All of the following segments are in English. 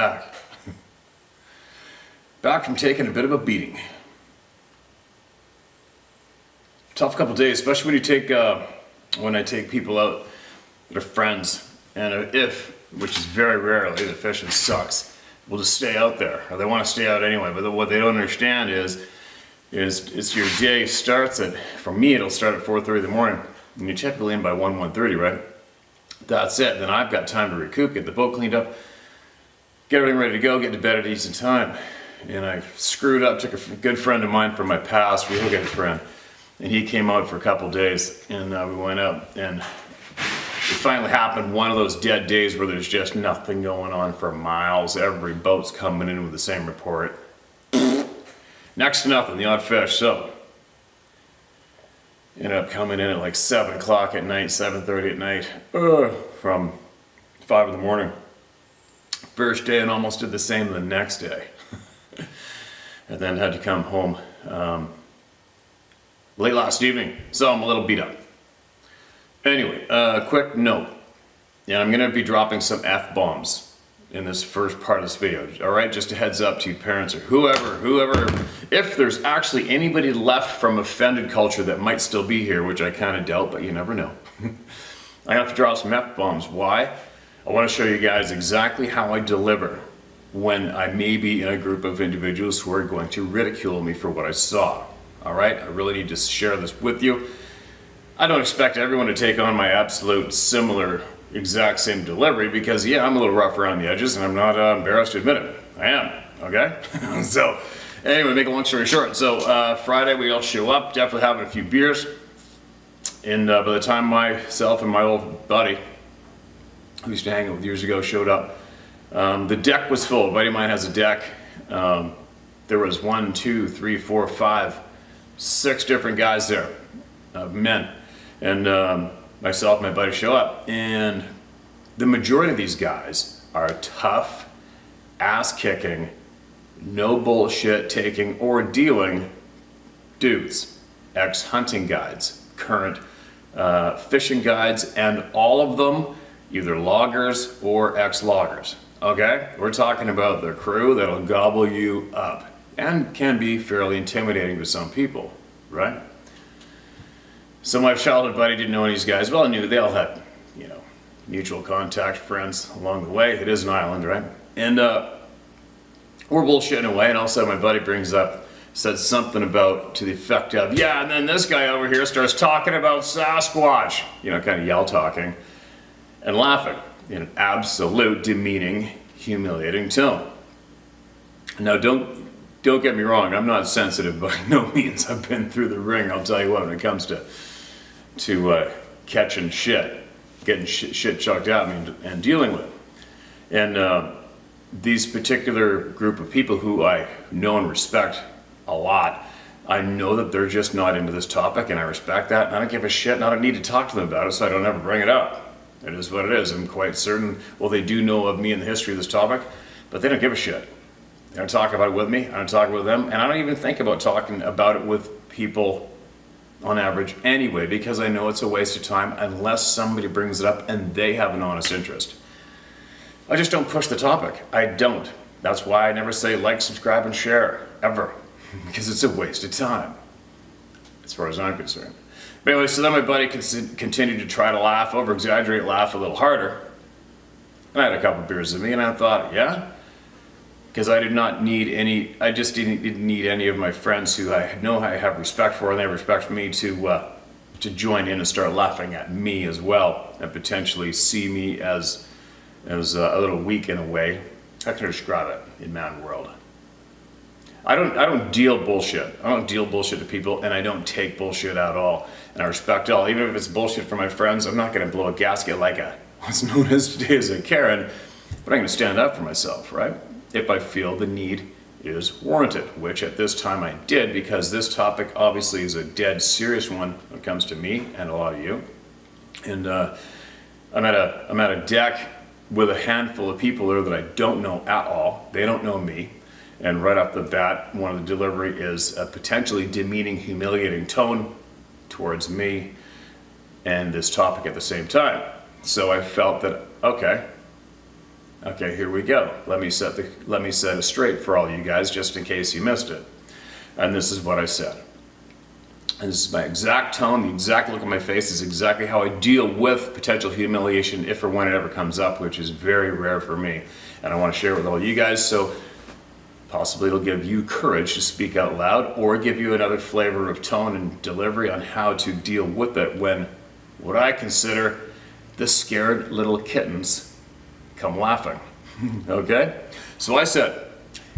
back. back from taking a bit of a beating. Tough couple days, especially when you take, uh, when I take people out that are friends, and if, which is very rarely, the fishing sucks, will just stay out there, or they want to stay out anyway. But what they don't understand is, is, is your day starts at, for me, it'll start at 4:30 in the morning, and you typically in by 1, 1:30, right? That's it. Then I've got time to recoup, get the boat cleaned up, get everything ready to go, get to bed at decent time. And I screwed up, took a good friend of mine from my past, real good friend, and he came out for a couple days, and uh, we went out, and it finally happened one of those dead days where there's just nothing going on for miles. Every boat's coming in with the same report. Next to nothing, the odd fish. So, ended up coming in at like 7 o'clock at night, 7.30 at night, uh, from 5 in the morning first day and almost did the same the next day. and then had to come home um, late last evening, so I'm a little beat up. Anyway, uh, quick note. Yeah, I'm gonna be dropping some F-bombs in this first part of this video. All right, just a heads up to parents or whoever, whoever, if there's actually anybody left from offended culture that might still be here, which I kind of doubt, but you never know. I have to drop some F-bombs. Why? I want to show you guys exactly how I deliver when I may be in a group of individuals who are going to ridicule me for what I saw. All right, I really need to share this with you. I don't expect everyone to take on my absolute similar, exact same delivery because, yeah, I'm a little rough around the edges and I'm not uh, embarrassed to admit it. I am, okay? so, anyway, make a long story short. So, uh, Friday we all show up, definitely having a few beers. And uh, by the time myself and my old buddy, who used to hang out with years ago, showed up, um, the deck was full. A buddy of mine has a deck. Um, there was one, two, three, four, five, six different guys there, uh, men. And um, myself my buddy show up. And the majority of these guys are tough, ass-kicking, no bullshit taking or dealing dudes, ex hunting guides, current uh, fishing guides, and all of them either loggers or ex loggers. Okay? We're talking about the crew that'll gobble you up and can be fairly intimidating to some people, right? So my childhood buddy didn't know any of these guys. Well, I knew they all had, you know, mutual contact friends along the way. It is an island, right? And uh, we're bullshitting away, and all of a sudden my buddy brings up, said something about to the effect of, yeah, and then this guy over here starts talking about Sasquatch, you know, kind of yell talking and laughing in an absolute demeaning, humiliating tone. Now, don't don't get me wrong. I'm not sensitive by no means. I've been through the ring. I'll tell you what. When it comes to to uh, catching shit, getting shit, shit chucked me, and, and dealing with, it. and uh, these particular group of people who I know and respect a lot. I know that they're just not into this topic, and I respect that. And I don't give a shit, and I don't need to talk to them about it, so I don't ever bring it up. It is what it is. I'm quite certain, well, they do know of me and the history of this topic, but they don't give a shit. They don't talk about it with me, I don't talk with them, and I don't even think about talking about it with people on average anyway, because I know it's a waste of time unless somebody brings it up and they have an honest interest. I just don't push the topic. I don't. That's why I never say like, subscribe, and share, ever, because it's a waste of time, as far as I'm concerned. But anyway, so then my buddy continued to try to laugh, over exaggerate, laugh a little harder. And I had a couple beers with me, and I thought, yeah, because I did not need any, I just didn't, didn't, need any of my friends who I know I have respect for, and they have respect for me to, uh, to join in and start laughing at me as well, and potentially see me as, as uh, a little weak in a way. How can I describe it in man world? I don't, I don't deal bullshit. I don't deal bullshit to people, and I don't take bullshit at all. And I respect all. Even if it's bullshit for my friends, I'm not going to blow a gasket like a what's known as today as a Karen, but I'm going to stand up for myself, right? If I feel the need is warranted, which at this time I did because this topic obviously is a dead serious one when it comes to me and a lot of you. And uh, I'm at a I'm at a deck with a handful of people there that I don't know at all. They don't know me. And right off the bat, one of the delivery is a potentially demeaning, humiliating tone towards me and this topic at the same time. So I felt that, okay, okay, here we go. Let me set the, let me set it straight for all you guys, just in case you missed it. And this is what I said. And this is my exact tone, the exact look on my face is exactly how I deal with potential humiliation if or when it ever comes up, which is very rare for me. And I want to share it with all you guys. So Possibly it'll give you courage to speak out loud or give you another flavor of tone and delivery on how to deal with it when what I consider the scared little kittens come laughing. okay? So I said,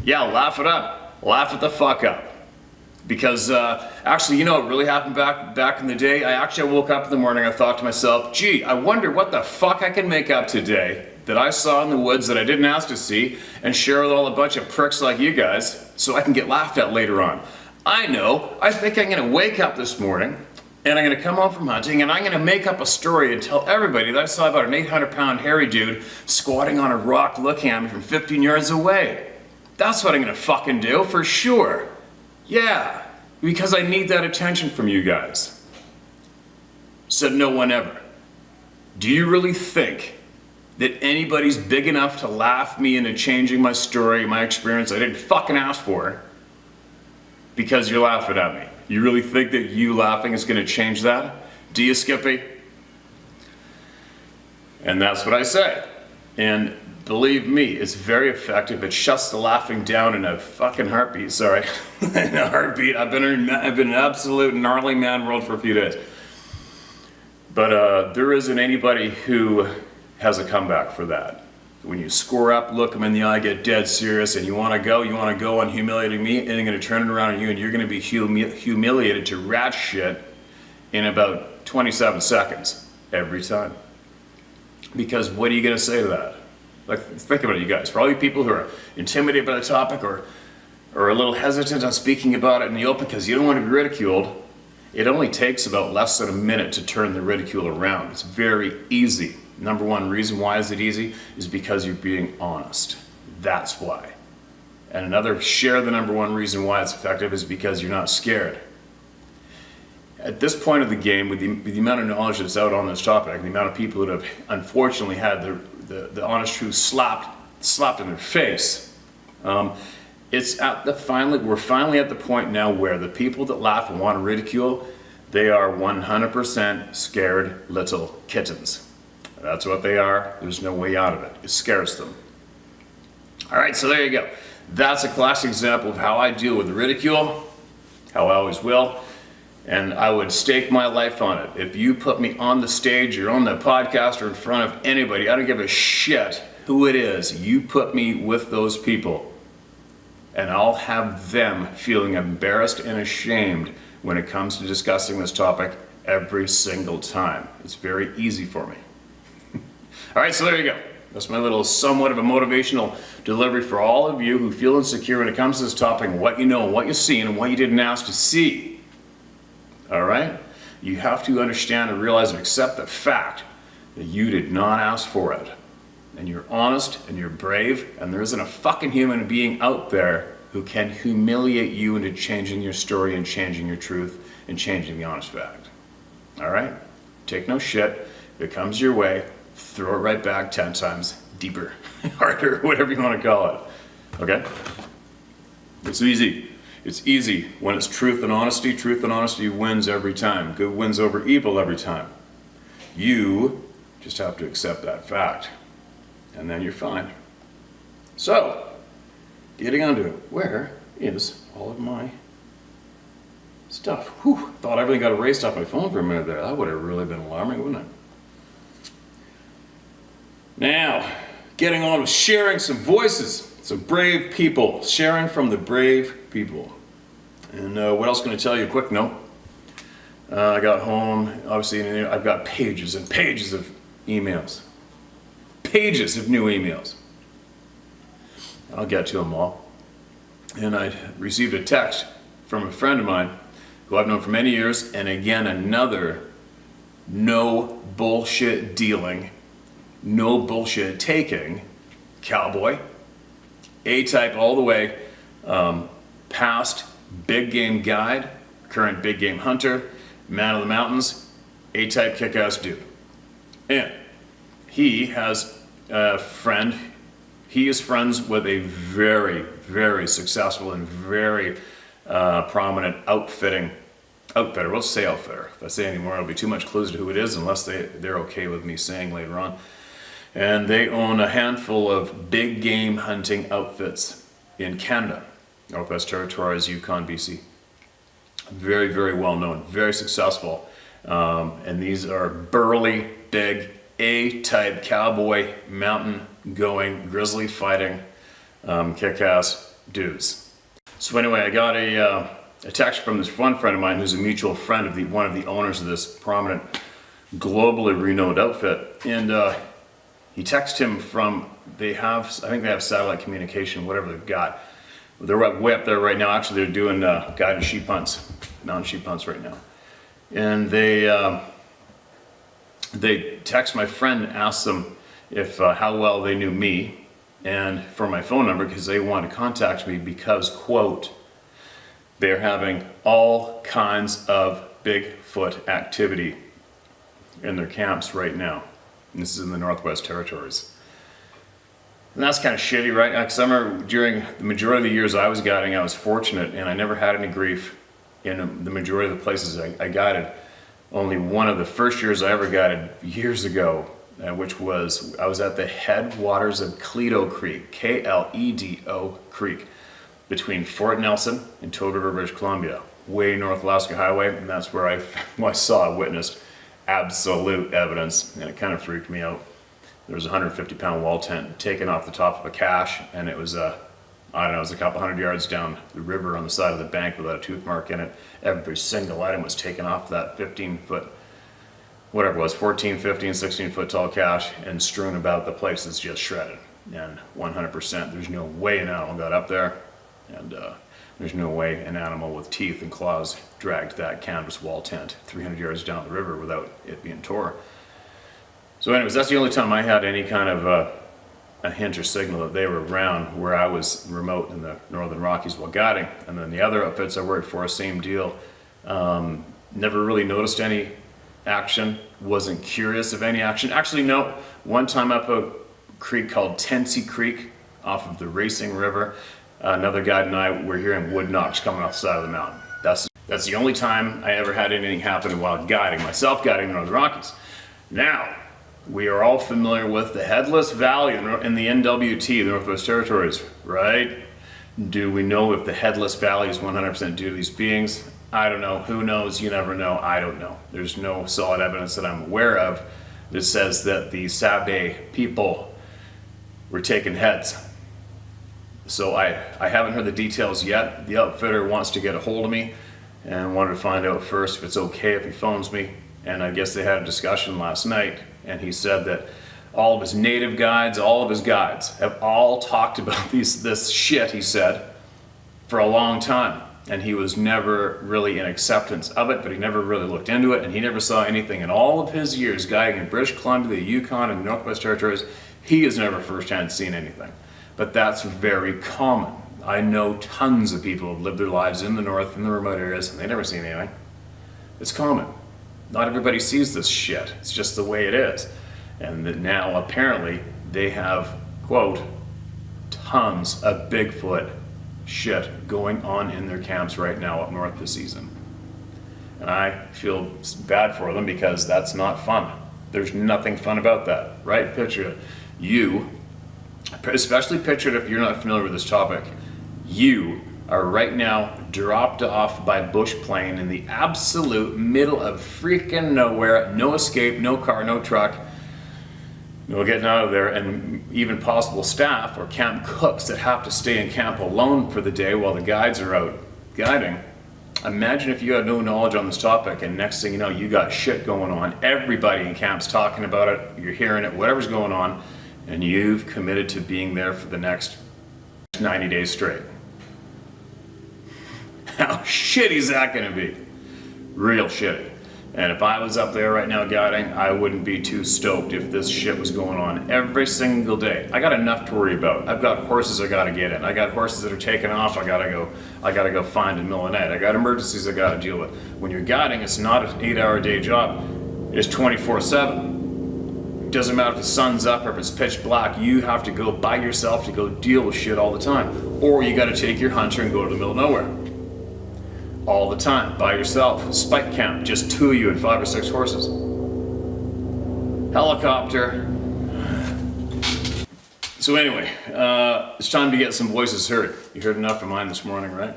yeah, laugh it up. Laugh it the fuck up. Because uh, actually, you know what really happened back back in the day? I actually woke up in the morning, I thought to myself, gee, I wonder what the fuck I can make up today that I saw in the woods that I didn't ask to see and share with all a bunch of pricks like you guys so I can get laughed at later on. I know, I think I'm gonna wake up this morning and I'm gonna come home from hunting and I'm gonna make up a story and tell everybody that I saw about an 800 pound hairy dude squatting on a rock looking at me from 15 yards away. That's what I'm gonna fucking do for sure. Yeah, because I need that attention from you guys. Said no one ever. Do you really think that anybody's big enough to laugh me into changing my story, my experience I didn't fucking ask for because you're laughing at me. You really think that you laughing is going to change that? Do you, Skippy? And that's what I say. And believe me, it's very effective. It shuts the laughing down in a fucking heartbeat. Sorry, in a heartbeat. I've been I've been an absolute gnarly man world for a few days. But uh, there isn't anybody who has a comeback for that. When you score up, look them in the eye, get dead serious, and you want to go, you want to go on humiliating me, and they're going to turn it around on you, and you're going to be humi humiliated to rat shit in about 27 seconds every time. Because what are you going to say to that? Like, think about it, you guys. For all you people who are intimidated by the topic or, or a little hesitant on speaking about it in the open because you don't want to be ridiculed, it only takes about less than a minute to turn the ridicule around. It's very easy. Number one reason why is it easy is because you're being honest. That's why. And another share the number one reason why it's effective is because you're not scared. At this point of the game, with the, with the amount of knowledge that's out on this topic, the amount of people that have unfortunately had the, the, the honest truth slapped, slapped in their face, um, it's at the finally, we're finally at the point now where the people that laugh and want to ridicule, they are 100% scared little kittens. That's what they are. There's no way out of it. It scares them. All right, so there you go. That's a classic example of how I deal with ridicule, how I always will, and I would stake my life on it. If you put me on the stage or on the podcast or in front of anybody, I don't give a shit who it is, you put me with those people, and I'll have them feeling embarrassed and ashamed when it comes to discussing this topic every single time. It's very easy for me. All right, so there you go. That's my little somewhat of a motivational delivery for all of you who feel insecure when it comes to this topic, what you know, what you see, and what you didn't ask to see. All right? You have to understand and realize and accept the fact that you did not ask for it. And you're honest and you're brave, and there isn't a fucking human being out there who can humiliate you into changing your story and changing your truth and changing the honest fact. All right? Take no shit. If it comes your way, throw it right back 10 times deeper, harder, whatever you want to call it. Okay? It's easy. It's easy when it's truth and honesty. Truth and honesty wins every time. Good wins over evil every time. You just have to accept that fact, and then you're fine. So, getting onto it, where is all of my stuff? Whew, thought everything got erased off my phone for a minute there. That would have really been alarming, wouldn't it? Now, getting on with sharing some voices, some brave people, sharing from the brave people. And uh, what else can I tell you? Quick note. Uh, I got home, obviously, and I've got pages and pages of emails. Pages of new emails. I'll get to them all. And I received a text from a friend of mine who I've known for many years, and again, another no bullshit dealing no bullshit taking cowboy, A-type all the way, um, past big game guide, current big game hunter, man of the mountains, A-type kick-ass dude. And he has a friend, he is friends with a very, very successful and very uh, prominent outfitting outfitter. We'll say outfitter. If I say anymore, it'll be too much clues to who it is unless they, they're okay with me saying later on and they own a handful of big game hunting outfits in Canada, Northwest Territories, Yukon, BC. Very, very well known, very successful. Um, and these are burly, big, A-type cowboy, mountain going, grizzly fighting, um, kick-ass dudes. So anyway, I got a, uh, a text from this one friend of mine who's a mutual friend of the one of the owners of this prominent, globally renowned outfit. And uh, he texted him from, they have, I think they have satellite communication, whatever they've got. They're way up there right now. Actually, they're doing uh, guided sheep hunts, mountain sheep hunts right now. And they, uh, they text my friend and asked them if uh, how well they knew me and for my phone number because they want to contact me because, quote, they're having all kinds of Bigfoot activity in their camps right now. This is in the Northwest Territories. And that's kind of shitty, right? Because I remember during the majority of the years I was guiding, I was fortunate and I never had any grief in the majority of the places I, I guided. Only one of the first years I ever guided years ago, uh, which was, I was at the headwaters of Kledo Creek, K-L-E-D-O Creek, between Fort Nelson and Toad River, British Columbia, way North Alaska Highway, and that's where I, I saw, witnessed absolute evidence, and it kind of freaked me out. There was a 150 pound wall tent taken off the top of a cache, and it was a, I don't know, it was a couple hundred yards down the river on the side of the bank without a tooth mark in it. Every single item was taken off that 15 foot, whatever it was, 14, 15, 16 foot tall cache, and strewn about the place is just shredded. And 100%, there's no way an animal got up there. And uh, there's no way an animal with teeth and claws dragged that canvas wall tent 300 yards down the river without it being tore. So anyways, that's the only time I had any kind of uh, a hint or signal that they were around where I was remote in the Northern Rockies while guiding. And then the other outfits I worked for, same deal. Um, never really noticed any action, wasn't curious of any action. Actually, no, one time up a creek called Tensy Creek off of the Racing River, another guide and I were hearing wood knocks coming off the side of the mountain. That's, that's the only time I ever had anything happen while guiding, myself guiding the Northern Rockies. Now, we are all familiar with the Headless Valley in the NWT, the Northwest Territories, right? Do we know if the Headless Valley is 100% due to these beings? I don't know. Who knows? You never know. I don't know. There's no solid evidence that I'm aware of that says that the Sabe people were taking heads. So I, I haven't heard the details yet. The outfitter wants to get a hold of me and wanted to find out first if it's okay if he phones me. And I guess they had a discussion last night and he said that all of his native guides, all of his guides have all talked about these, this shit, he said, for a long time. And he was never really in acceptance of it, but he never really looked into it, and he never saw anything in all of his years guiding in British Columbia, the Yukon, and Northwest Territories. He has never firsthand seen anything. But that's very common. I know tons of people who lived their lives in the north, in the remote areas, and they never seen anything. It's common. Not everybody sees this shit. It's just the way it is. And that now apparently they have, quote, tons of Bigfoot shit going on in their camps right now up north this season. And I feel bad for them because that's not fun. There's nothing fun about that, right? Picture you, especially pictured if you're not familiar with this topic, you are right now dropped off by bush plane in the absolute middle of freaking nowhere, no escape, no car, no truck, no getting out of there, and even possible staff or camp cooks that have to stay in camp alone for the day while the guides are out guiding. Imagine if you had no knowledge on this topic and next thing you know you got shit going on, everybody in camp's talking about it, you're hearing it, whatever's going on, and you've committed to being there for the next 90 days straight. How shitty is that going to be? Real shitty. And if I was up there right now guiding, I wouldn't be too stoked if this shit was going on every single day. I got enough to worry about. I've got horses I gotta get in. I got horses that are taking off I gotta go I gotta go find in the. I got emergencies I gotta deal with. When you're guiding, it's not an eight hour day job. It's 24-7. Doesn't matter if the sun's up or if it's pitch black, you have to go by yourself to go deal with shit all the time. Or you gotta take your hunter and go to the middle of nowhere all the time by yourself. Spike camp, just two of you and five or six horses. Helicopter. So anyway, uh, it's time to get some voices heard. You heard enough of mine this morning, right?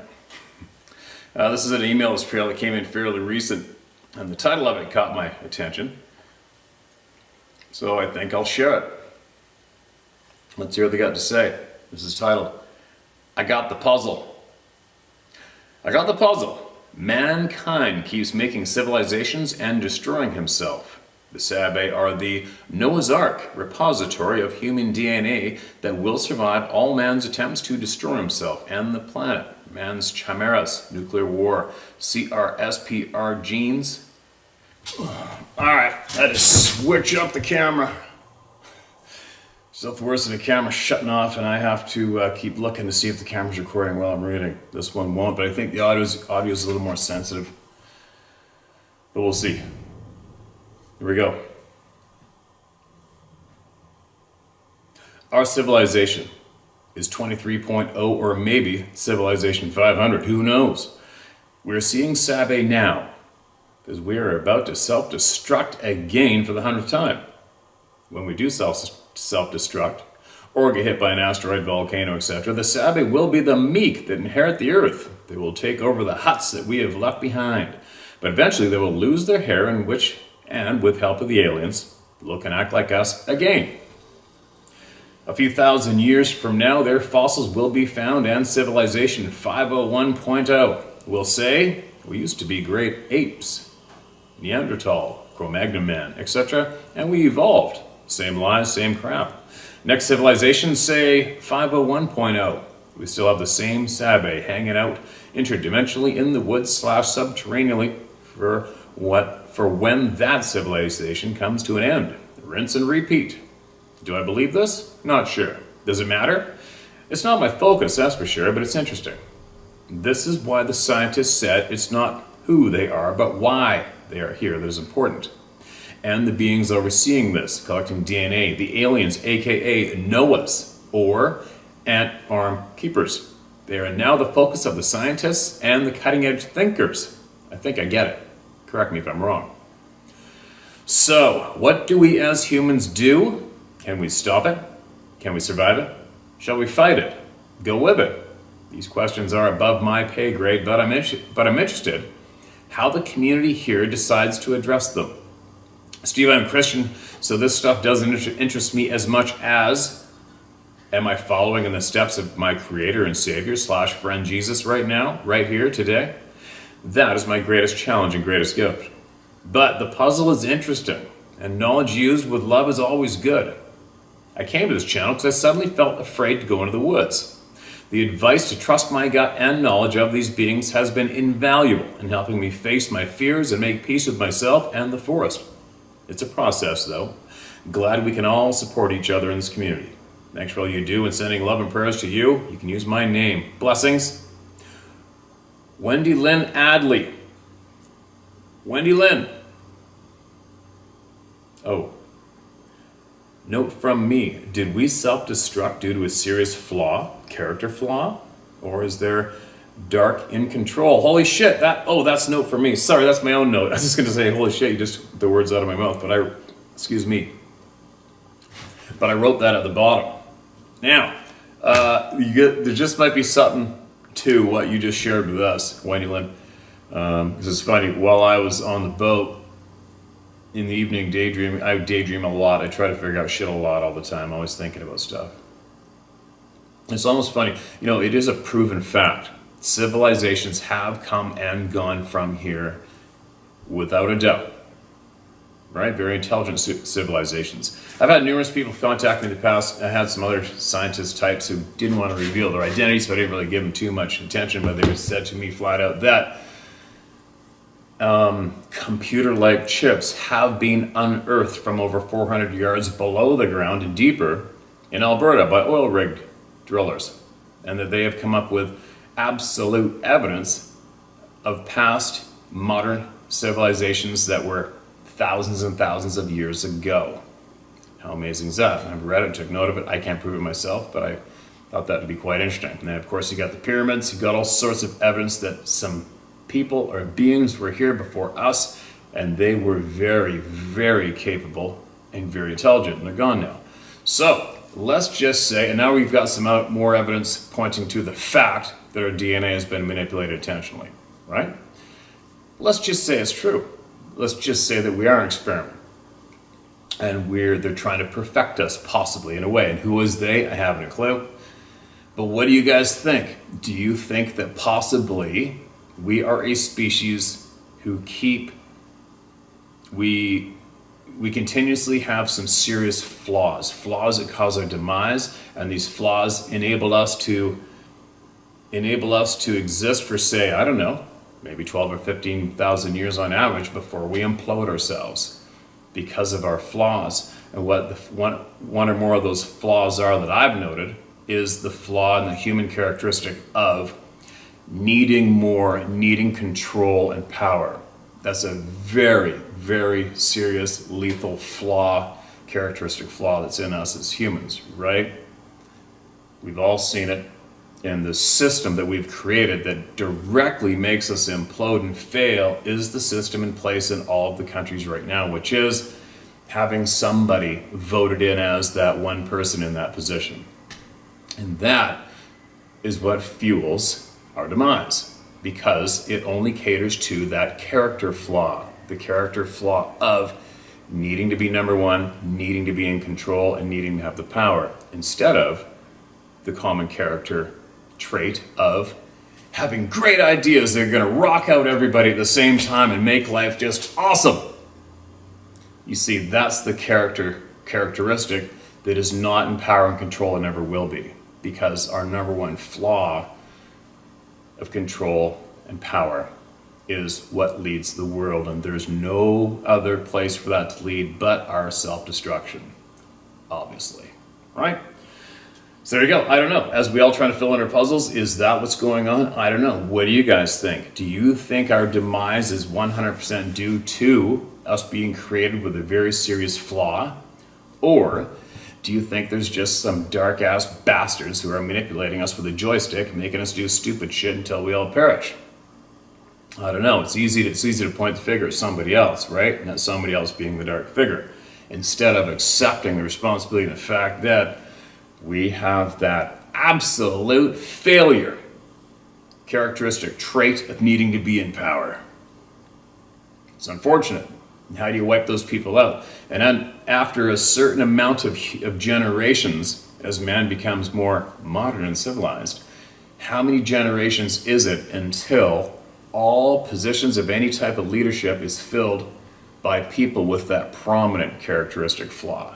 Uh, this is an email trail that came in fairly recent, and the title of it caught my attention. So I think I'll share it. Let's hear what they got to say. This is titled, I Got the Puzzle. I got the puzzle. Mankind keeps making civilizations and destroying himself. The Sabe are the Noah's Ark repository of human DNA that will survive all man's attempts to destroy himself and the planet. Man's chimeras, nuclear war, CRISPR genes. Alright, I just switch up the camera. Stuff worse than the camera shutting off and I have to uh, keep looking to see if the camera's recording while I'm reading. This one won't, but I think the audio's, audio's a little more sensitive. But we'll see. Here we go. Our civilization is 23.0 or maybe civilization 500, who knows? We're seeing Sabe now because we are about to self-destruct again for the hundredth time. When we do self self-destruct, or get hit by an asteroid, volcano, etc., the Sabe will be the meek that inherit the earth. They will take over the huts that we have left behind. But eventually they will lose their hair and which, and with help of the aliens, look and act like us again. A few thousand years from now, their fossils will be found and civilization 501.0 will say, we used to be great apes, Neanderthal, Cro-Magnon man, etc., and we evolved. Same lies, same crap. Next civilization, say 501.0. We still have the same Sabe hanging out interdimensionally in the woods slash subterraneally for what for when that civilization comes to an end. Rinse and repeat. Do I believe this? Not sure. Does it matter? It's not my focus, that's for sure, but it's interesting. This is why the scientists said it's not who they are, but why they are here that is important. And the beings overseeing this, collecting DNA, the aliens, aka Noahs, or ant farm keepers. They are now the focus of the scientists and the cutting edge thinkers. I think I get it. Correct me if I'm wrong. So, what do we as humans do? Can we stop it? Can we survive it? Shall we fight it? Go with it? These questions are above my pay grade, but I'm, but I'm interested how the community here decides to address them. Steve, I'm Christian, so this stuff doesn't interest me as much as am I following in the steps of my creator and savior slash friend Jesus right now, right here, today? That is my greatest challenge and greatest gift. But the puzzle is interesting, and knowledge used with love is always good. I came to this channel because I suddenly felt afraid to go into the woods. The advice to trust my gut and knowledge of these beings has been invaluable in helping me face my fears and make peace with myself and the forest. It's a process, though. Glad we can all support each other in this community. Thanks for all you do and sending love and prayers to you. You can use my name. Blessings. Wendy Lynn Adley. Wendy Lynn. Oh. Note from me, did we self-destruct due to a serious flaw, character flaw? Or is there dark in control? Holy shit, that, oh, that's note for me. Sorry, that's my own note. I was just gonna say, holy shit, you just, the words out of my mouth, but I, excuse me. But I wrote that at the bottom. Now, uh, you get, there just might be something to what you just shared with us, Wendy Lynn. Um, it's funny, while I was on the boat, in the evening daydreaming. I daydream a lot. I try to figure out shit a lot all the time. always thinking about stuff. It's almost funny. You know, it is a proven fact. Civilizations have come and gone from here without a doubt. Right? Very intelligent civilizations. I've had numerous people contact me in the past. I had some other scientist types who didn't want to reveal their identity, so I didn't really give them too much attention, but they were said to me flat out that um, computer-like chips have been unearthed from over 400 yards below the ground and deeper in Alberta by oil rig drillers and that they have come up with absolute evidence of past modern civilizations that were thousands and thousands of years ago. How amazing is that? I've read it, took note of it. I can't prove it myself, but I thought that would be quite interesting. And then of course you got the pyramids, you got all sorts of evidence that some people or beings were here before us and they were very, very capable and very intelligent and they're gone now. So let's just say, and now we've got some more evidence pointing to the fact that our DNA has been manipulated intentionally, right? Let's just say it's true. Let's just say that we are an experiment and we're they're trying to perfect us possibly in a way. And who is they? I haven't a clue. But what do you guys think? Do you think that possibly we are a species who keep, we, we continuously have some serious flaws, flaws that cause our demise, and these flaws enable us to enable us to exist for say, I don't know, maybe 12 or 15,000 years on average before we implode ourselves because of our flaws. And what the, one, one or more of those flaws are that I've noted is the flaw in the human characteristic of needing more, needing control and power. That's a very, very serious, lethal flaw, characteristic flaw that's in us as humans, right? We've all seen it in the system that we've created that directly makes us implode and fail is the system in place in all of the countries right now, which is having somebody voted in as that one person in that position. And that is what fuels our demise because it only caters to that character flaw, the character flaw of needing to be number one, needing to be in control, and needing to have the power, instead of the common character trait of having great ideas that are going to rock out everybody at the same time and make life just awesome. You see, that's the character characteristic that is not in power and control and never will be, because our number one flaw of control and power is what leads the world and there's no other place for that to lead but our self-destruction. obviously, right? So there you go. I don't know. As we all try to fill in our puzzles, is that what's going on? I don't know. What do you guys think? Do you think our demise is 100% due to us being created with a very serious flaw? Or do you think there's just some dark ass bastards who are manipulating us with a joystick, making us do stupid shit until we all perish? I don't know. It's easy. To, it's easy to point the finger at somebody else, right? And that somebody else being the dark figure, instead of accepting the responsibility and the fact that we have that absolute failure characteristic trait of needing to be in power. It's unfortunate. How do you wipe those people out? And then after a certain amount of, of generations, as man becomes more modern and civilized, how many generations is it until all positions of any type of leadership is filled by people with that prominent characteristic flaw?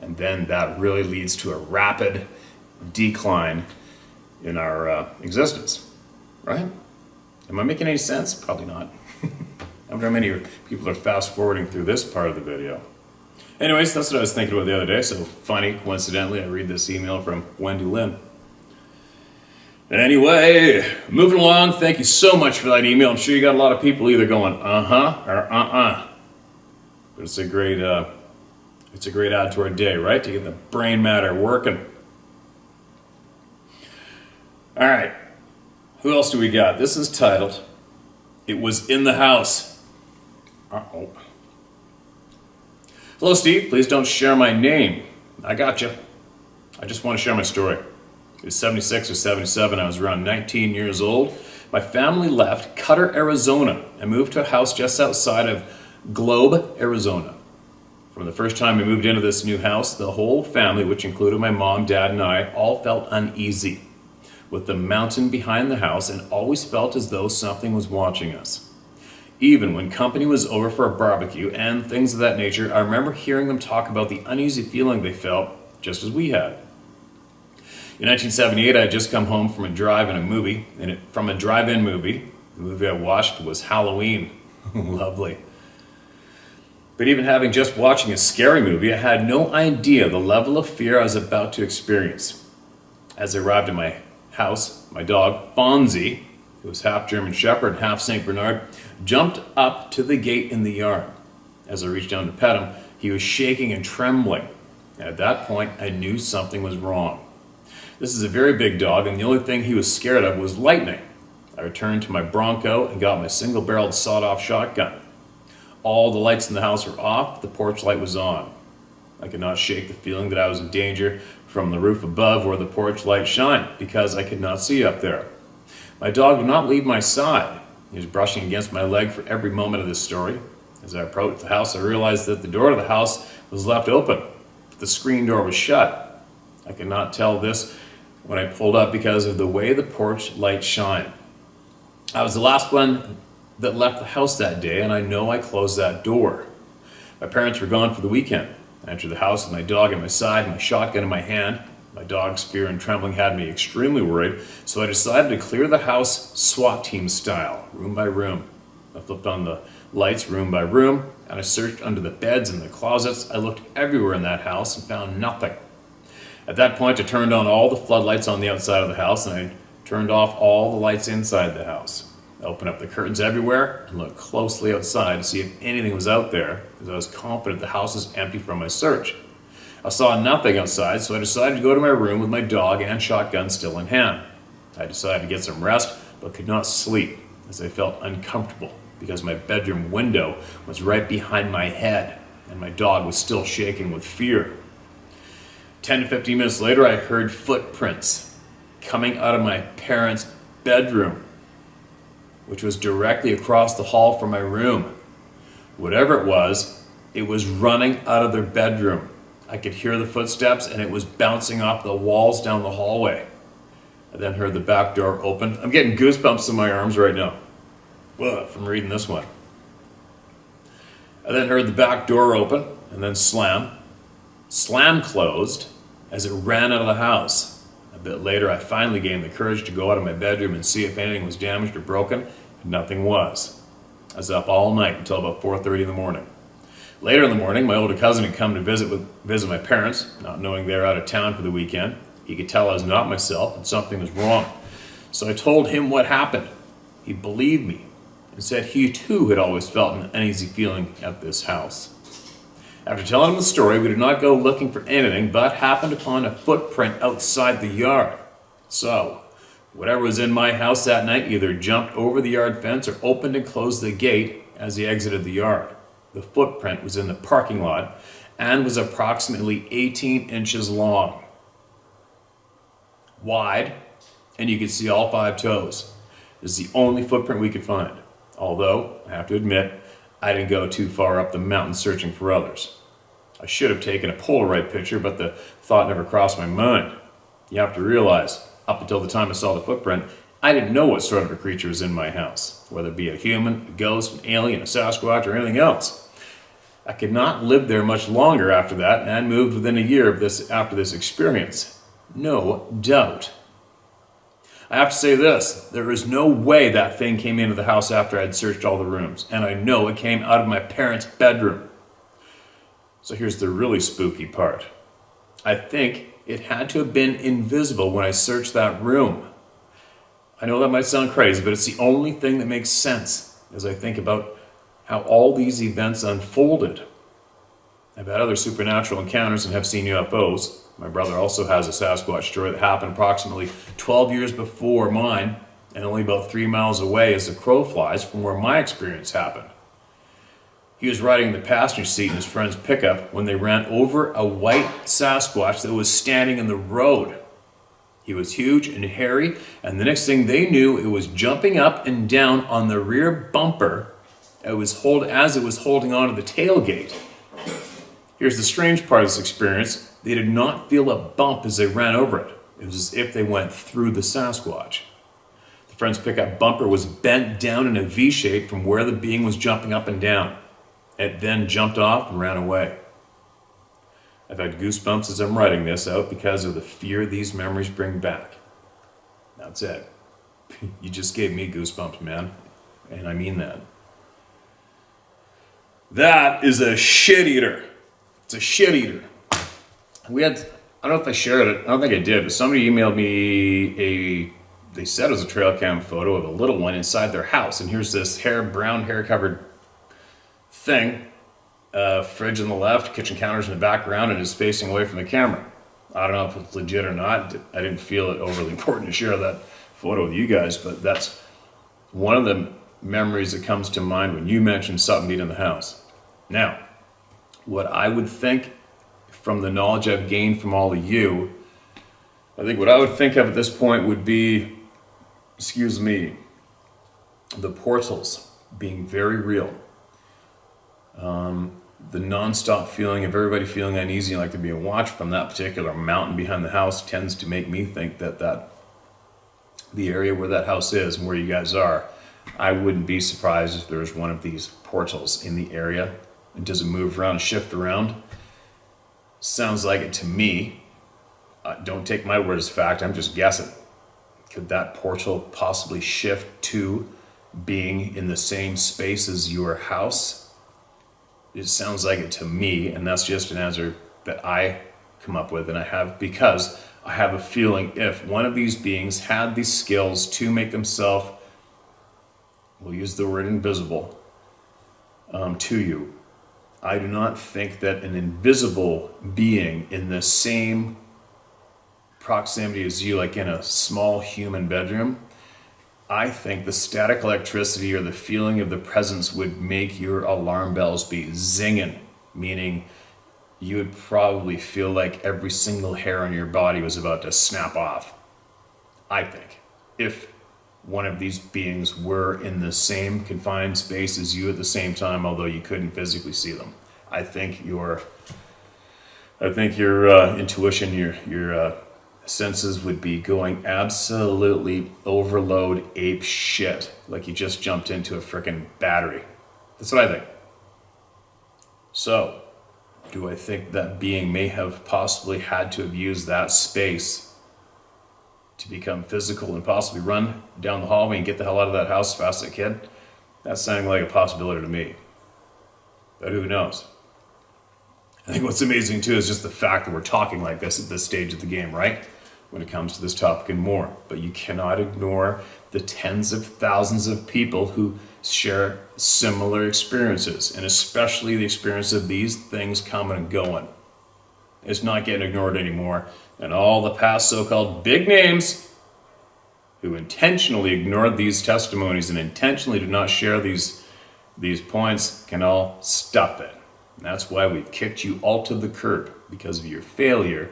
And then that really leads to a rapid decline in our uh, existence, right? Am I making any sense? Probably not. I wonder how many people are fast forwarding through this part of the video. Anyways, that's what I was thinking about the other day. So funny, coincidentally, I read this email from Wendy Lynn. Anyway, moving along, thank you so much for that email. I'm sure you got a lot of people either going, uh-huh, or uh-uh. But it's a great, uh, it's a great add to our day, right? To get the brain matter working. All right, who else do we got? This is titled, It Was in the House. Uh-oh. Hello, Steve. Please don't share my name. I got you. I just want to share my story. It was 76 or 77. I was around 19 years old. My family left Cutter, Arizona, and moved to a house just outside of Globe, Arizona. From the first time we moved into this new house, the whole family, which included my mom, dad, and I, all felt uneasy with the mountain behind the house and always felt as though something was watching us. Even when company was over for a barbecue and things of that nature, I remember hearing them talk about the uneasy feeling they felt, just as we had. In 1978, I had just come home from a drive-in a movie, and it, from a drive-in movie. The movie I watched was Halloween. Lovely. But even having just watching a scary movie, I had no idea the level of fear I was about to experience. As I arrived at my house, my dog, Fonzie, who was half German Shepherd, half St. Bernard, jumped up to the gate in the yard. As I reached down to pet him, he was shaking and trembling. At that point, I knew something was wrong. This is a very big dog, and the only thing he was scared of was lightning. I returned to my Bronco and got my single-barreled sawed-off shotgun. All the lights in the house were off, the porch light was on. I could not shake the feeling that I was in danger from the roof above where the porch light shined, because I could not see up there. My dog would not leave my side. He was brushing against my leg for every moment of this story. As I approached the house, I realized that the door to the house was left open. The screen door was shut. I could not tell this when I pulled up because of the way the porch light shined. I was the last one that left the house that day, and I know I closed that door. My parents were gone for the weekend. I entered the house with my dog at my side, my shotgun in my hand. My dog's fear and trembling had me extremely worried, so I decided to clear the house SWAT team style, room by room. I flipped on the lights room by room, and I searched under the beds and the closets. I looked everywhere in that house and found nothing. At that point, I turned on all the floodlights on the outside of the house, and I turned off all the lights inside the house. I opened up the curtains everywhere and looked closely outside to see if anything was out there, because I was confident the house was empty from my search. I saw nothing outside, so I decided to go to my room with my dog and shotgun still in hand. I decided to get some rest, but could not sleep as I felt uncomfortable because my bedroom window was right behind my head and my dog was still shaking with fear. 10 to 15 minutes later, I heard footprints coming out of my parents' bedroom, which was directly across the hall from my room. Whatever it was, it was running out of their bedroom. I could hear the footsteps and it was bouncing off the walls down the hallway. I then heard the back door open. I'm getting goosebumps in my arms right now Whoa, from reading this one. I then heard the back door open and then slam. Slam closed as it ran out of the house. A bit later, I finally gained the courage to go out of my bedroom and see if anything was damaged or broken. And nothing was. I was up all night until about 4.30 in the morning. Later in the morning, my older cousin had come to visit with visit my parents, not knowing they were out of town for the weekend. He could tell I was not myself and something was wrong. So I told him what happened. He believed me and said he too had always felt an uneasy feeling at this house. After telling him the story, we did not go looking for anything, but happened upon a footprint outside the yard. So, whatever was in my house that night either jumped over the yard fence or opened and closed the gate as he exited the yard. The footprint was in the parking lot and was approximately 18 inches long, wide, and you could see all five toes. This is the only footprint we could find. Although, I have to admit, I didn't go too far up the mountain searching for others. I should have taken a Polaroid picture, but the thought never crossed my mind. You have to realize, up until the time I saw the footprint, I didn't know what sort of a creature was in my house, whether it be a human, a ghost, an alien, a Sasquatch, or anything else. I could not live there much longer after that and moved within a year of this after this experience. No doubt. I have to say this, there is no way that thing came into the house after I'd searched all the rooms, and I know it came out of my parents' bedroom. So here's the really spooky part. I think it had to have been invisible when I searched that room. I know that might sound crazy, but it's the only thing that makes sense as I think about how all these events unfolded. I've had other supernatural encounters and have seen UFOs. My brother also has a Sasquatch story that happened approximately 12 years before mine and only about three miles away as the crow flies from where my experience happened. He was riding in the passenger seat in his friend's pickup when they ran over a white Sasquatch that was standing in the road. He was huge and hairy, and the next thing they knew, it was jumping up and down on the rear bumper it was hold, as it was holding on to the tailgate. Here's the strange part of this experience. They did not feel a bump as they ran over it. It was as if they went through the Sasquatch. The friend's pickup bumper was bent down in a V shape from where the being was jumping up and down. It then jumped off and ran away. I've had goosebumps as I'm writing this out because of the fear these memories bring back. That's it. You just gave me goosebumps, man. And I mean that. That is a shit eater. It's a shit eater. We had, I don't know if I shared it, I don't think I did, but somebody emailed me a, they said it was a trail cam photo of a little one inside their house. And here's this hair, brown hair covered thing, uh, fridge on the left, kitchen counters in the background, and is facing away from the camera. I don't know if it's legit or not. I didn't feel it overly important to share that photo with you guys, but that's one of the memories that comes to mind when you mention something being in the house. Now, what I would think from the knowledge I've gained from all of you, I think what I would think of at this point would be, excuse me, the portals being very real. Um, the non-stop feeling of everybody feeling uneasy like to be watched from that particular mountain behind the house tends to make me think that that the area where that house is and where you guys are, I wouldn't be surprised if there's one of these portals in the area. It doesn't move around, shift around. Sounds like it to me. Uh, don't take my word as fact, I'm just guessing. Could that portal possibly shift to being in the same space as your house? It sounds like it to me, and that's just an answer that I come up with, and I have because I have a feeling if one of these beings had these skills to make themselves, we'll use the word invisible, um, to you, I do not think that an invisible being in the same proximity as you, like in a small human bedroom, I think the static electricity or the feeling of the presence would make your alarm bells be zinging, meaning you would probably feel like every single hair on your body was about to snap off. I think. If one of these beings were in the same confined space as you at the same time, although you couldn't physically see them. I think your, I think your uh, intuition, your your uh, senses would be going absolutely overload ape shit, like you just jumped into a freaking battery. That's what I think. So, do I think that being may have possibly had to have used that space to become physical and possibly run down the hallway and get the hell out of that house as fast as I can? That's sounding like a possibility to me. But who knows? I think what's amazing too is just the fact that we're talking like this at this stage of the game, right? When it comes to this topic and more. But you cannot ignore the tens of thousands of people who share similar experiences, and especially the experience of these things coming and going. It's not getting ignored anymore. And all the past so called big names who intentionally ignored these testimonies and intentionally did not share these, these points can all stop it. And that's why we've kicked you all to the curb because of your failure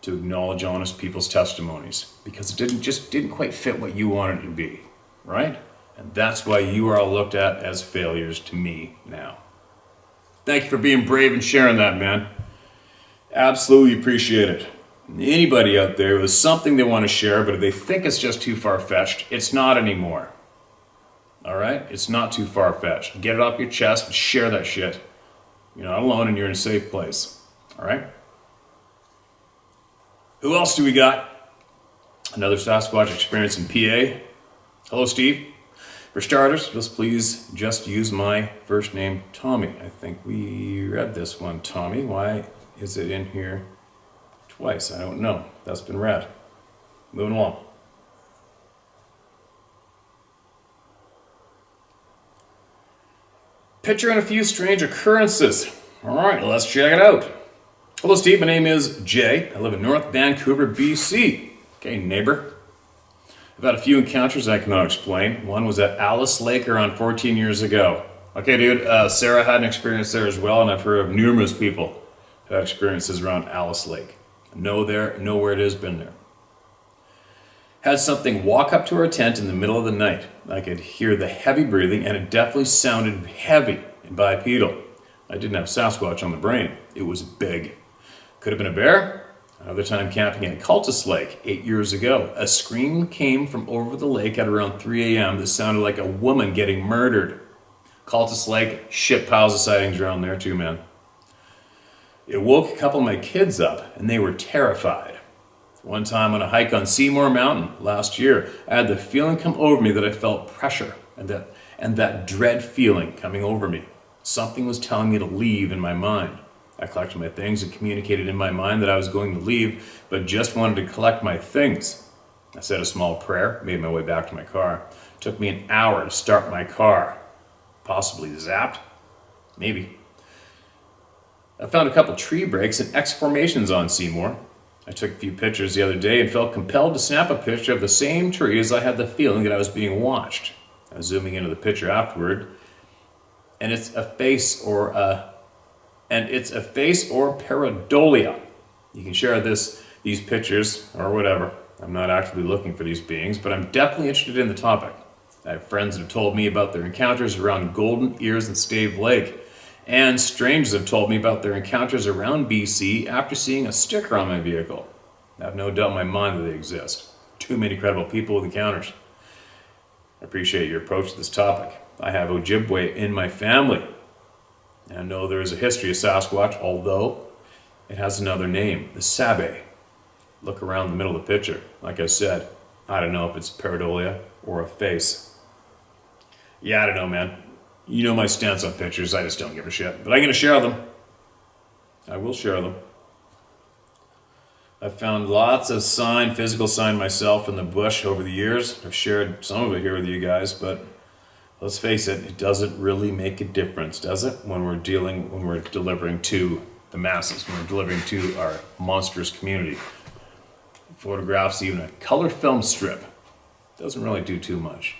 to acknowledge honest people's testimonies because it didn't just didn't quite fit what you wanted it to be, right? And that's why you are all looked at as failures to me now. Thank you for being brave and sharing that, man. Absolutely appreciate it. Anybody out there with something they want to share, but if they think it's just too far fetched, it's not anymore. All right? It's not too far fetched. Get it off your chest and share that shit. You're not alone and you're in a safe place. All right? Who else do we got? Another Sasquatch experience in PA. Hello, Steve. For starters, just please just use my first name, Tommy. I think we read this one, Tommy. Why is it in here twice? I don't know. That's been read. Moving along. Picture and a few strange occurrences. All right, let's check it out. Hello, Steve. My name is Jay. I live in North Vancouver, BC. Okay, neighbor. I've had a few encounters I cannot explain. One was at Alice Lake around 14 years ago. Okay, dude, uh, Sarah had an experience there as well, and I've heard of numerous people who had experiences around Alice Lake. Know there, know where it is, been there. Had something walk up to our tent in the middle of the night. I could hear the heavy breathing, and it definitely sounded heavy and bipedal. I didn't have Sasquatch on the brain. It was big. Could have been a bear. Another time camping at Cultus Lake eight years ago. A scream came from over the lake at around 3 a.m. that sounded like a woman getting murdered. Cultus Lake, shit piles of sightings around there too, man. It woke a couple of my kids up, and they were terrified. One time on a hike on Seymour Mountain last year, I had the feeling come over me that I felt pressure and that, and that dread feeling coming over me. Something was telling me to leave in my mind. I collected my things and communicated in my mind that I was going to leave, but just wanted to collect my things. I said a small prayer, made my way back to my car. It took me an hour to start my car. Possibly zapped? Maybe. I found a couple tree breaks and X formations on Seymour. I took a few pictures the other day and felt compelled to snap a picture of the same tree as I had the feeling that I was being watched. I was zooming into the picture afterward, and it's a face or a and it's a face or pareidolia. You can share this, these pictures or whatever. I'm not actively looking for these beings, but I'm definitely interested in the topic. I have friends that have told me about their encounters around Golden Ears and Stave Lake, and strangers have told me about their encounters around BC after seeing a sticker on my vehicle. I have no doubt in my mind that they exist. Too many credible people with encounters. I appreciate your approach to this topic. I have Ojibwe in my family, I know there is a history of Sasquatch, although it has another name, the Sabe. Look around the middle of the picture. Like I said, I don't know if it's pareidolia or a face. Yeah, I don't know, man. You know my stance on pictures, I just don't give a shit. But I'm going to share them. I will share them. I've found lots of sign, physical sign myself in the bush over the years. I've shared some of it here with you guys, but let's face it, it doesn't really make a difference, does it? When we're dealing, when we're delivering to the masses, when we're delivering to our monstrous community. Photographs, even a color film strip, doesn't really do too much.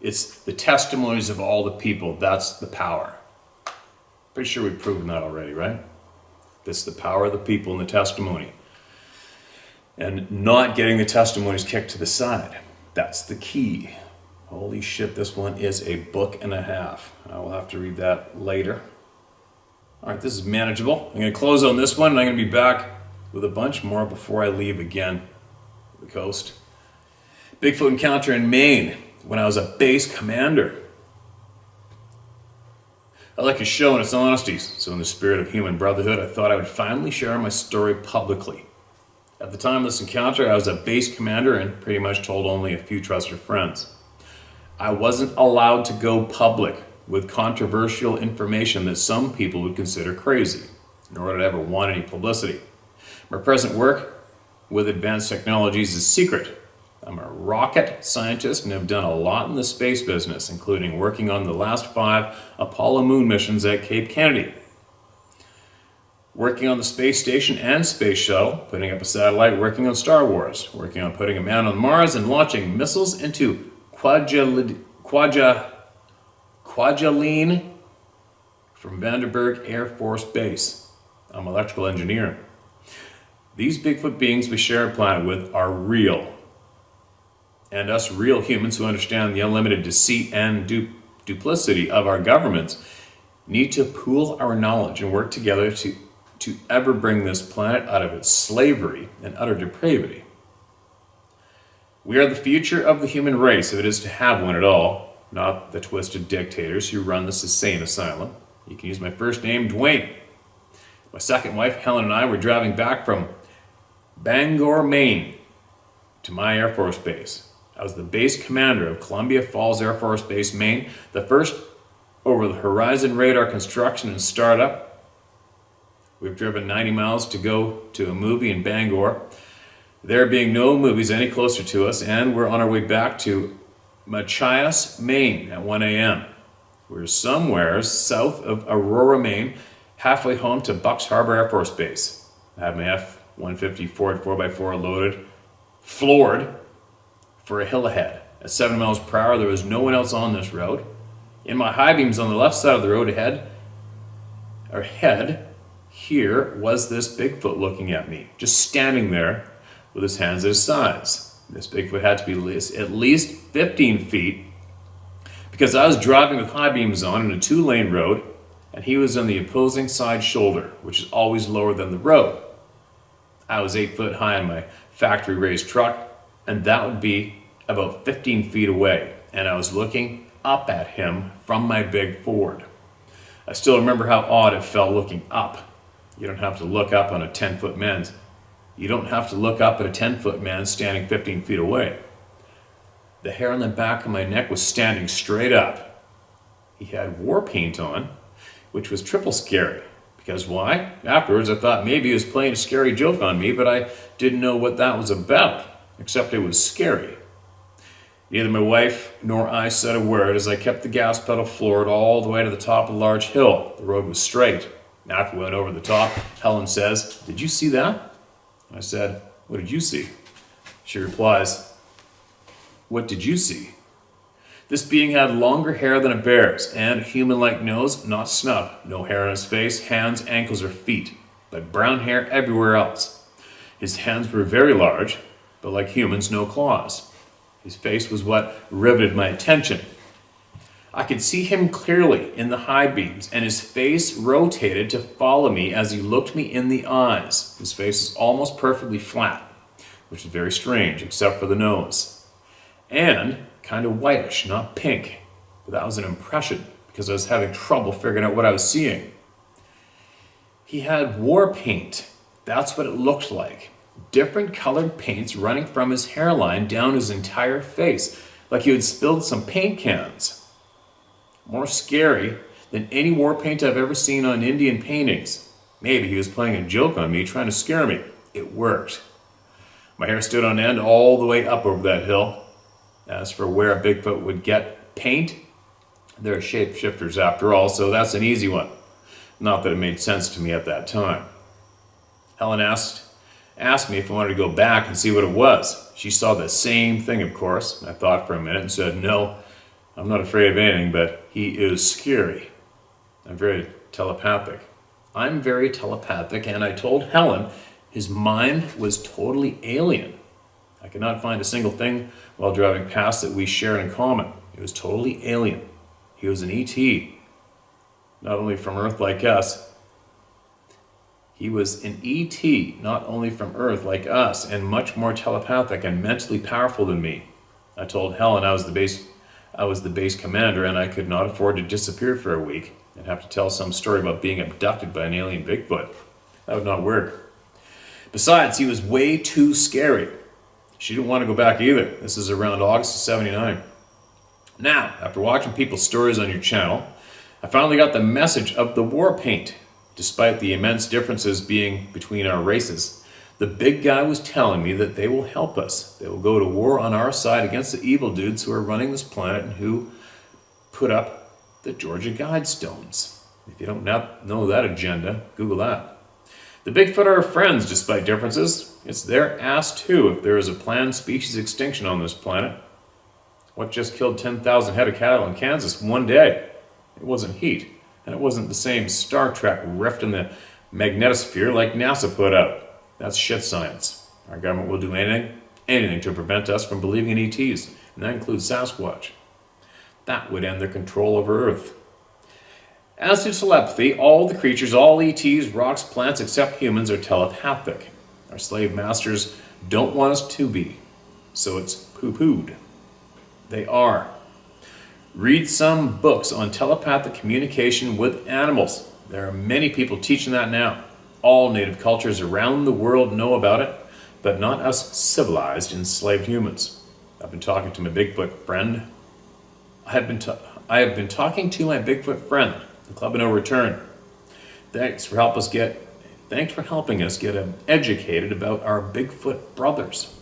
It's the testimonies of all the people, that's the power. Pretty sure we've proven that already, right? That's the power of the people and the testimony. And not getting the testimonies kicked to the side. That's the key. Holy shit, this one is a book and a half. I will have to read that later. All right, this is manageable. I'm going to close on this one, and I'm going to be back with a bunch more before I leave again the coast. Bigfoot encounter in Maine when I was a base commander. I like your show and its honesty, so in the spirit of human brotherhood, I thought I would finally share my story publicly. At the time of this encounter, I was a base commander and pretty much told only a few trusted friends. I wasn't allowed to go public with controversial information that some people would consider crazy, nor did I ever want any publicity. My present work with advanced technologies is secret. I'm a rocket scientist and have done a lot in the space business, including working on the last five Apollo moon missions at Cape Kennedy. Working on the space station and space shuttle, putting up a satellite, working on Star Wars, working on putting a man on Mars and launching missiles into Quadja, Quadja, Kwajalein from Vandenberg Air Force Base. I'm an electrical engineer. These Bigfoot beings we share a planet with are real. And us real humans who understand the unlimited deceit and du duplicity of our governments need to pool our knowledge and work together to, to ever bring this planet out of its slavery and utter depravity. We are the future of the human race, if it is to have one at all, not the twisted dictators who run this insane asylum. You can use my first name, Dwayne. My second wife, Helen, and I were driving back from Bangor, Maine, to my Air Force Base. I was the base commander of Columbia Falls Air Force Base, Maine, the first over the horizon radar construction and startup. We've driven 90 miles to go to a movie in Bangor. There being no movies any closer to us, and we're on our way back to Machias, Maine at 1 a.m. We're somewhere south of Aurora, Maine, halfway home to Bucks Harbor Air Force Base. I have my F-150 Ford 4x4 loaded, floored, for a hill ahead. At 7 miles per hour, there was no one else on this road. In my high beams on the left side of the road ahead, ahead, here was this Bigfoot looking at me, just standing there with his hands at his sides. This Bigfoot had to be at least 15 feet because I was driving with high beams on in a two-lane road and he was on the opposing side shoulder, which is always lower than the road. I was 8 foot high in my factory-raised truck and that would be about 15 feet away, and I was looking up at him from my big Ford. I still remember how odd it felt looking up. You don't have to look up on a 10 foot man. You don't have to look up at a 10 foot man standing 15 feet away. The hair on the back of my neck was standing straight up. He had war paint on, which was triple scary. Because why? Afterwards I thought maybe he was playing a scary joke on me, but I didn't know what that was about, except it was scary. Neither my wife nor I said a word as I kept the gas pedal floored all the way to the top of a large hill. The road was straight. After we went over the top, Helen says, Did you see that? I said, What did you see? She replies, What did you see? This being had longer hair than a bear's and a human-like nose, not snub, no hair on his face, hands, ankles, or feet, but brown hair everywhere else. His hands were very large, but like humans, no claws. His face was what riveted my attention. I could see him clearly in the high beams, and his face rotated to follow me as he looked me in the eyes. His face is almost perfectly flat, which is very strange, except for the nose. And kind of whitish, not pink. But that was an impression, because I was having trouble figuring out what I was seeing. He had war paint. That's what it looked like different colored paints running from his hairline down his entire face, like he had spilled some paint cans. More scary than any war paint I've ever seen on Indian paintings. Maybe he was playing a joke on me, trying to scare me. It worked. My hair stood on end all the way up over that hill. As for where a Bigfoot would get paint, they're shapeshifters after all, so that's an easy one. Not that it made sense to me at that time. Helen asked asked me if I wanted to go back and see what it was. She saw the same thing, of course. I thought for a minute and said, no, I'm not afraid of anything, but he is scary. I'm very telepathic. I'm very telepathic, and I told Helen his mind was totally alien. I could not find a single thing while driving past that we shared in common. It was totally alien. He was an ET, not only from Earth like us, he was an ET, not only from Earth like us, and much more telepathic and mentally powerful than me. I told Helen I was the base, I was the base commander and I could not afford to disappear for a week and have to tell some story about being abducted by an alien Bigfoot. That would not work. Besides, he was way too scary. She didn't want to go back either. This is around August of 79. Now, after watching people's stories on your channel, I finally got the message of the war paint. Despite the immense differences being between our races, the big guy was telling me that they will help us. They will go to war on our side against the evil dudes who are running this planet and who put up the Georgia Guidestones. If you don't know that agenda, Google that. The Bigfoot are friends despite differences. It's their ass too if there is a planned species extinction on this planet. What just killed 10,000 head of cattle in Kansas one day? It wasn't heat, and it wasn't the same Star Trek rift in the magnetosphere like NASA put out. That's shit science. Our government will do anything, anything to prevent us from believing in ETs, and that includes Sasquatch. That would end their control over Earth. As to telepathy, all the creatures, all ETs, rocks, plants, except humans, are telepathic. Our slave masters don't want us to be, so it's poo pooed. They are. Read some books on telepathic communication with animals. There are many people teaching that now. All native cultures around the world know about it, but not us civilized, enslaved humans. I've been talking to my Bigfoot friend. I have been, I have been talking to my Bigfoot friend, the Club of No Return. Thanks for help us get. Thanks for helping us get educated about our Bigfoot brothers.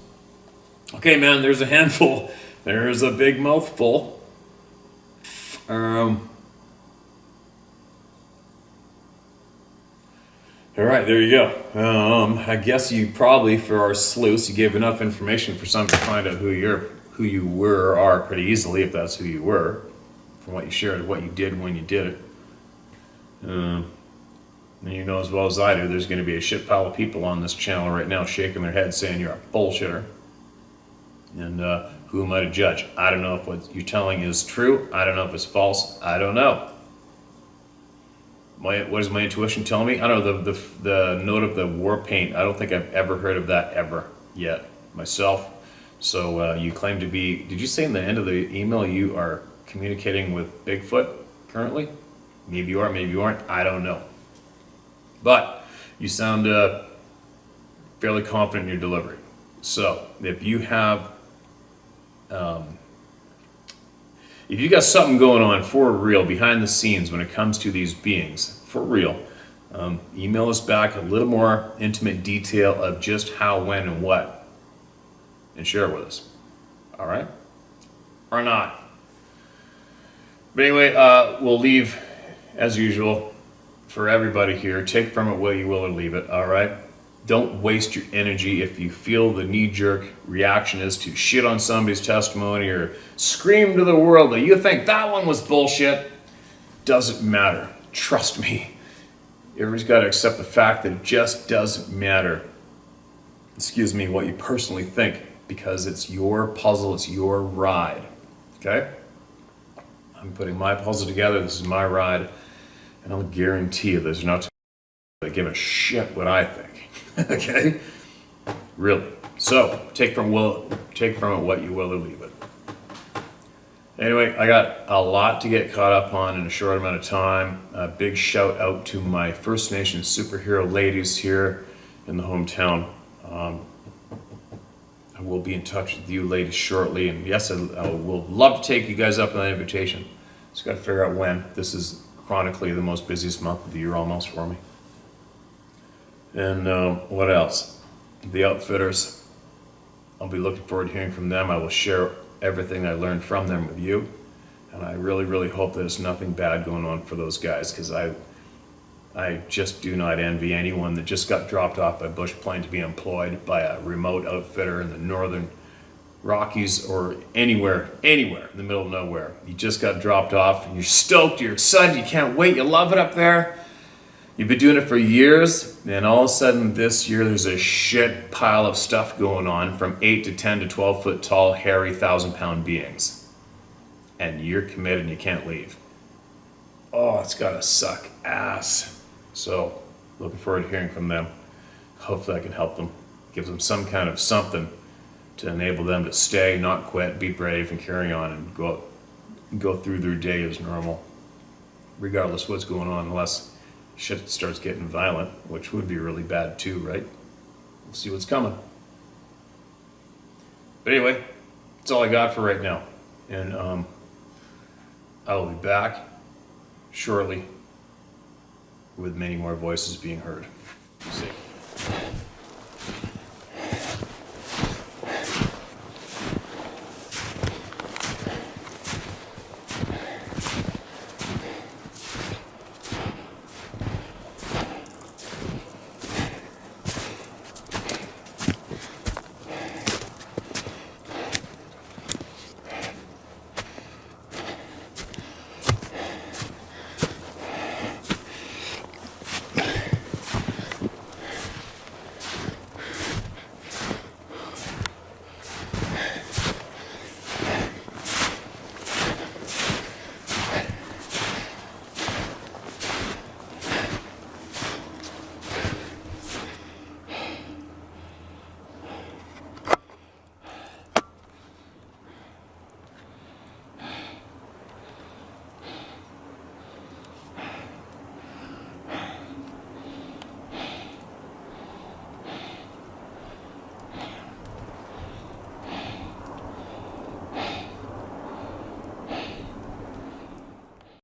Okay, man. There's a handful. There's a big mouthful. Um. All right, there you go. Um, I guess you probably, for our sleuths, you gave enough information for some to find out who you're, who you were, or are pretty easily, if that's who you were, from what you shared, what you did when you did it. Um, and you know as well as I do, there's going to be a shit pile of people on this channel right now shaking their heads saying you're a bullshitter. And uh, who am I to judge? I don't know if what you're telling is true. I don't know if it's false. I don't know. My, what does my intuition tell me? I don't know the, the the note of the war paint. I don't think I've ever heard of that ever yet myself. So uh, you claim to be? Did you say in the end of the email you are communicating with Bigfoot currently? Maybe you are, maybe you aren't. I don't know. But you sound uh, fairly confident in your delivery. So if you have um, if you got something going on for real behind the scenes when it comes to these beings, for real, um, email us back a little more intimate detail of just how, when, and what, and share it with us. All right? Or not. But anyway, uh, we'll leave as usual for everybody here. Take from it what you will or leave it. All right? Don't waste your energy if you feel the knee-jerk reaction is to shit on somebody's testimony or scream to the world that you think that one was bullshit. Doesn't matter. Trust me. Everybody's got to accept the fact that it just doesn't matter. Excuse me, what you personally think, because it's your puzzle, it's your ride. Okay? I'm putting my puzzle together, this is my ride, and I'll guarantee you there's not to give a shit what I think. okay? Really. So take from will take from it what you will or leave it. Anyway, I got a lot to get caught up on in a short amount of time. A big shout out to my First Nation superhero ladies here in the hometown. Um, I will be in touch with you ladies shortly, and yes, I, I will love to take you guys up on that invitation. Just got to figure out when. This is chronically the most busiest month of the year almost for me. And um, what else? The outfitters. I'll be looking forward to hearing from them. I will share everything I learned from them with you. And I really, really hope there's nothing bad going on for those guys because I, I just do not envy anyone that just got dropped off by Bush plane to be employed by a remote outfitter in the northern Rockies or anywhere, anywhere in the middle of nowhere. You just got dropped off and you're stoked, you're excited, you can't wait, you love it up there You've been doing it for years, and all of a sudden this year there's a shit pile of stuff going on from 8 to 10 to 12 foot tall, hairy, thousand pound beings. And you're committed and you can't leave. Oh, it's gotta suck ass. So, looking forward to hearing from them. Hopefully, I can help them, give them some kind of something to enable them to stay, not quit, be brave, and carry on and go, go through their day as normal, regardless what's going on, unless shit starts getting violent, which would be really bad too, right? We'll see what's coming. But anyway, that's all I got for right now. And um, I will be back shortly with many more voices being heard. See.